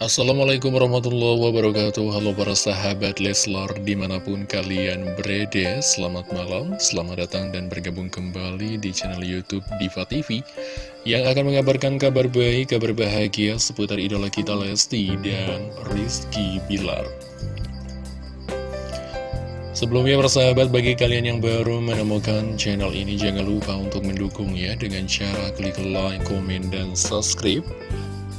Assalamualaikum warahmatullahi wabarakatuh. Halo para sahabat Leslar di mana pun kalian berada Selamat malam, selamat datang dan bergabung kembali di channel Youtube Diva TV Yang akan mengabarkan kabar baik, kabar bahagia seputar idola kita Lesti dan Rizky Bilar. Sebelumnya persahabat bagi kalian yang baru menemukan channel ini Jangan lupa untuk mendukungnya dengan cara klik like, komen, dan subscribe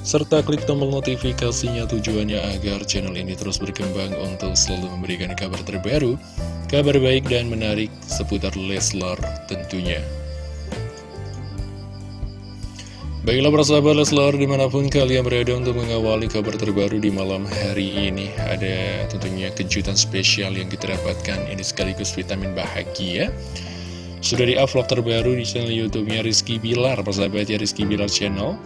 serta klik tombol notifikasinya tujuannya agar channel ini terus berkembang untuk selalu memberikan kabar terbaru, kabar baik dan menarik seputar Leslar tentunya. Baiklah persahabat Leslar di mana pun kalian berada untuk mengawali kabar terbaru di malam hari ini Ada tentunya kejutan spesial yang kita dapatkan. Ini sekaligus vitamin bahagia. Sudah di upload terbaru di channel youtube-nya Rizky Bilar Persahabat ya Rizky Bilar Channel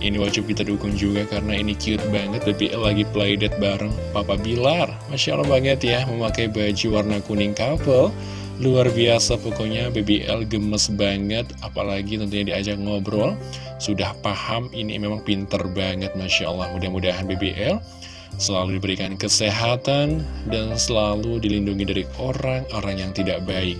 ini wajib kita dukung juga karena ini cute banget BBL lagi playdate bareng. Papa Bilar Masya Allah banget ya memakai baju warna kuning couple. Luar biasa pokoknya BBL gemes banget Apalagi tentunya diajak ngobrol. Sudah paham ini memang pinter banget Masya Allah. Mudah-mudahan BBL selalu diberikan kesehatan Dan selalu dilindungi dari orang-orang yang tidak baik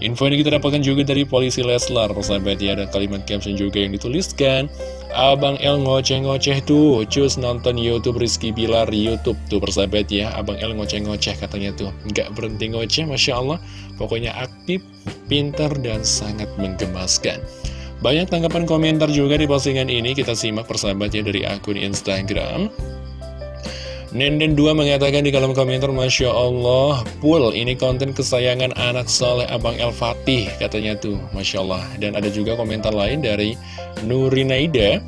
Info ini kita dapatkan juga dari polisi Leslar, persahabat ya, ada kalimat caption juga yang dituliskan. Abang El ngoceh-ngoceh tuh, cus nonton Youtube Rizky Bilar Youtube tuh persahabat ya. Abang El ngoceh-ngoceh katanya tuh, nggak berhenti ngoceh, Masya Allah. Pokoknya aktif, pintar, dan sangat menggemaskan. Banyak tanggapan komentar juga di postingan ini, kita simak persahabat ya dari akun Instagram. Nenden 2 mengatakan di kolom komentar Masya Allah Pul ini konten kesayangan anak soleh Abang El Fatih Katanya tuh Masya Allah. Dan ada juga komentar lain dari Nurinaida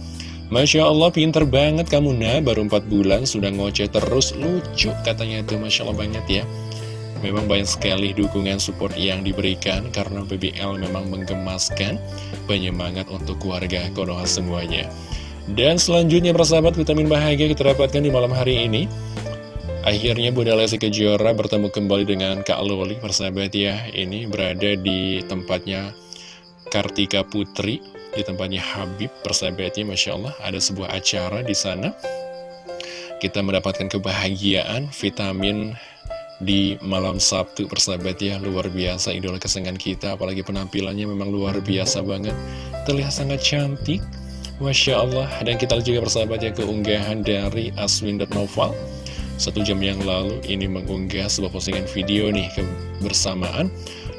Masya Allah pinter banget kamu nah Baru 4 bulan sudah ngoceh terus. Lucu katanya tuh Masya Allah banget ya. Memang banyak sekali dukungan support yang diberikan Karena BBL memang menggemaskan Penyemangat untuk keluarga Konoha semuanya dan selanjutnya persahabat vitamin bahagia kita dapatkan di malam hari ini. Akhirnya Bunda Lesti Kejora bertemu kembali dengan Kak Loli persahabat ya. Ini berada di tempatnya Kartika Putri Di tempatnya Habib persahabatnya Masya Allah. Ada sebuah acara di sana. Kita mendapatkan kebahagiaan vitamin di malam Sabtu persahabat ya. Luar biasa idola kesenangan kita. Apalagi penampilannya memang luar biasa banget. Terlihat sangat cantik Masya Allah. Dan kita juga bersahabat ya keunggahan dari Aswin.noval Satu jam yang lalu ini mengunggah sebuah postingan video nih kebersamaan.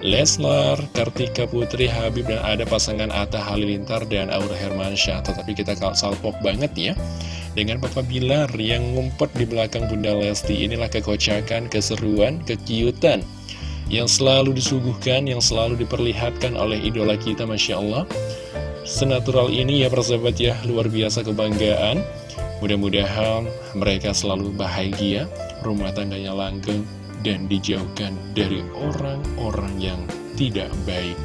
Leslar, Kartika Putri, Habib, dan ada pasangan Atta Halilintar dan Aura Hermansyah. Tetapi kita salpok banget ya Dengan Papa Bilar yang ngumpet di belakang Bunda Lesti Inilah kekocakan, keseruan, kekiutan Yang selalu disuguhkan, yang selalu diperlihatkan oleh idola kita Masya Allah senatural ini ya persahabat ya luar biasa kebanggaan. Mudah-mudahan mereka selalu bahagia rumah tangganya langgeng dan dijauhkan dari orang-orang yang tidak baik.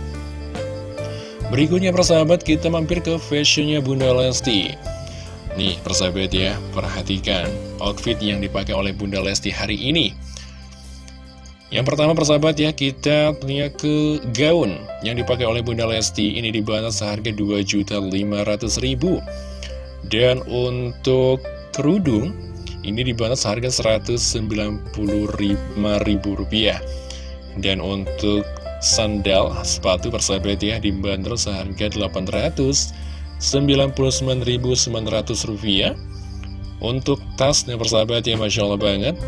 Berikutnya persahabat kita mampir ke fashionnya Bunda Lesti. Nih persahabat ya perhatikan outfit yang dipakai oleh Bunda Lesti hari ini yang pertama persahabat ya, kita punya ke gaun yang dipakai oleh Bunda Lesti. Ini dibantu seharga Rp2.500.000. Dan untuk kerudung, ini dibantu seharga Rp195.000. Dan untuk sandal, sepatu persahabat ya, dibanderol seharga Rp899.900. Untuk tasnya persahabat ya, Masya Allah banget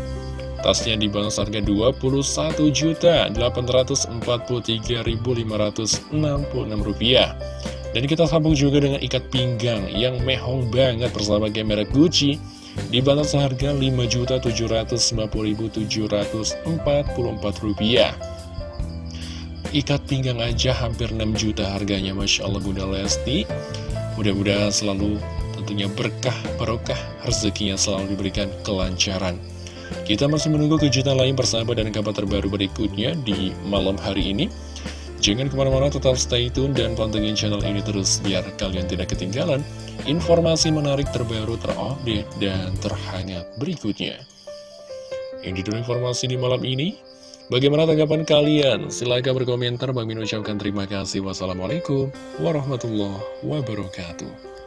Tasnya dibangun harga Rp21.843.566 Dan kita sambung juga dengan ikat pinggang yang mehong banget bersama merek Gucci. Dibantu seharga Rp5.750.744 Ikat pinggang aja hampir 6 juta harganya Masya Allah Bunda Lesti. Mudah-mudahan selalu tentunya berkah, barokah, rezekinya selalu diberikan kelancaran kita masih menunggu kejutan lain bersama dan kabar terbaru berikutnya di malam hari ini. Jangan ke mana-mana tetap stay tune dan pantengin channel ini terus biar kalian tidak ketinggalan informasi menarik terbaru terupdate dan terhangat berikutnya. Ini dulu informasi di malam ini. Bagaimana tanggapan kalian? Silahkan berkomentar. Bang Min ucapkan terima kasih. Wassalamualaikum warahmatullahi wabarakatuh.